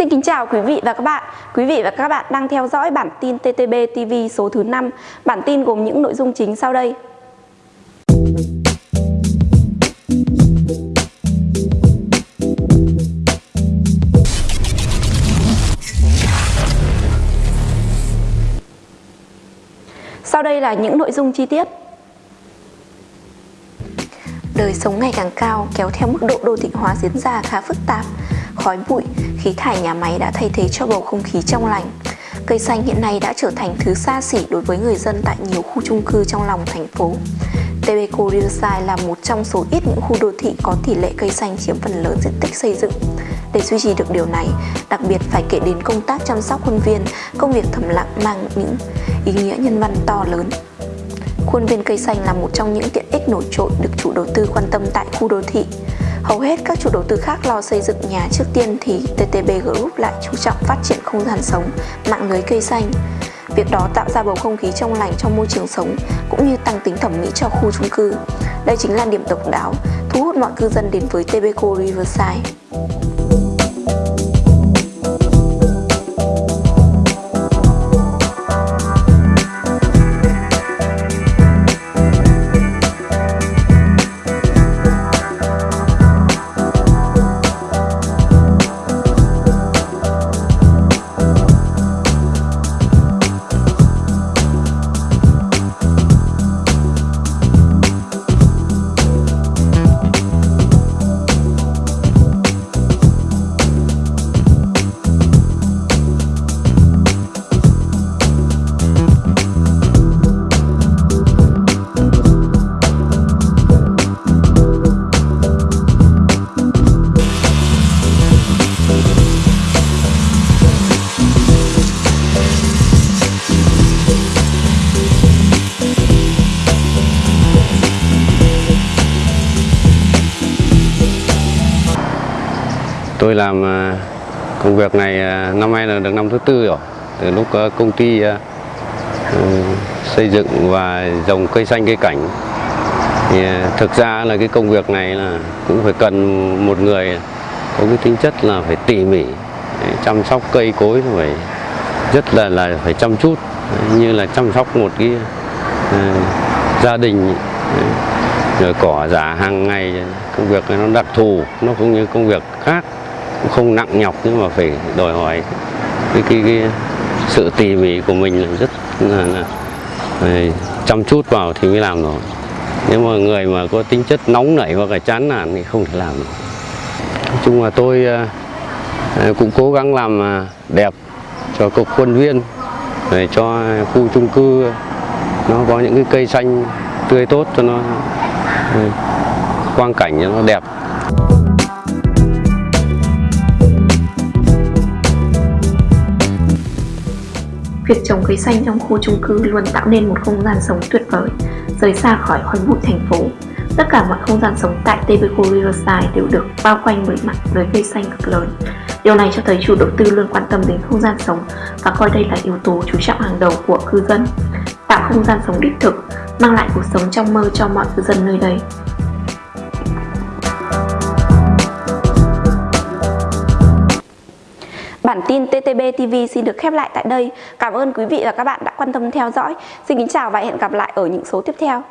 Xin kính chào quý vị và các bạn. Quý vị và các bạn đang theo dõi bản tin TTB TV số thứ 5. Bản tin gồm những nội dung chính sau đây. Sau đây là những nội dung chi tiết. Đời sống ngày càng cao, kéo theo mức độ đô thị hóa diễn ra khá phức tạp khói bụi, khí thải nhà máy đã thay thế cho bầu không khí trong lành. Cây xanh hiện nay đã trở thành thứ xa xỉ đối với người dân tại nhiều khu chung cư trong lòng thành phố. Tebeco Riverside là một trong số ít những khu đô thị có tỷ lệ cây xanh chiếm phần lớn diện tích xây dựng. Để duy trì được điều này, đặc biệt phải kể đến công tác chăm sóc khuôn viên, công việc thầm lặng mang những ý nghĩa nhân văn to lớn. Khuôn viên cây xanh là một trong những tiện ích nổi trội được chủ đầu tư quan tâm tại khu đô thị. Hầu hết các chủ đầu tư khác lo xây dựng nhà trước tiên thì TTB Group lại chú trọng phát triển không gian sống, mạng lưới cây xanh. Việc đó tạo ra bầu không khí trong lành trong môi trường sống cũng như tăng tính thẩm mỹ cho khu chung cư. Đây chính là điểm độc đáo, thu hút mọi cư dân đến với TBco Riverside. Tôi làm à, công việc này à, năm nay là được năm thứ tư rồi. Từ lúc à, công ty ừ, xây dựng và trồng cây xanh cây cảnh. Thì thực ra là cái công việc này là cũng phải cần một người có cái tính chất là phải tỉ mỉ chăm sóc cây cối phải rất là là phải chăm chút. Như là chăm sóc một cái uh, gia đình rồi cỏ giả hàng ngày. Công việc này nó đặc thù nó cũng như công việc khác không nặng nhọc nhưng mà phải đòi hỏi cái, cái, cái sự tỉ mỉ của mình là rất là, là, là chăm chút vào thì mới làm được nếu mà người mà có tính chất nóng nảy hoặc là chán nản thì không thể làm được nói chung là tôi à, à, cũng cố gắng làm à, đẹp cho cục quân viên để cho khu chung cư nó có những cái cây xanh tươi tốt cho nó quang cảnh cho nó đẹp. Việc trồng cây xanh trong khu chung cư luôn tạo nên một không gian sống tuyệt vời, rời xa khỏi khói bụi thành phố. Tất cả mọi không gian sống tại Tebeco Riverside đều được bao quanh bởi mặt lưới cây xanh cực lớn. Điều này cho thấy chủ đầu tư luôn quan tâm đến không gian sống và coi đây là yếu tố chú trọng hàng đầu của cư dân. Tạo không gian sống đích thực, mang lại cuộc sống trong mơ cho mọi cư dân nơi đây. Bản tin TTB TV xin được khép lại tại đây. Cảm ơn quý vị và các bạn đã quan tâm theo dõi. Xin kính chào và hẹn gặp lại ở những số tiếp theo.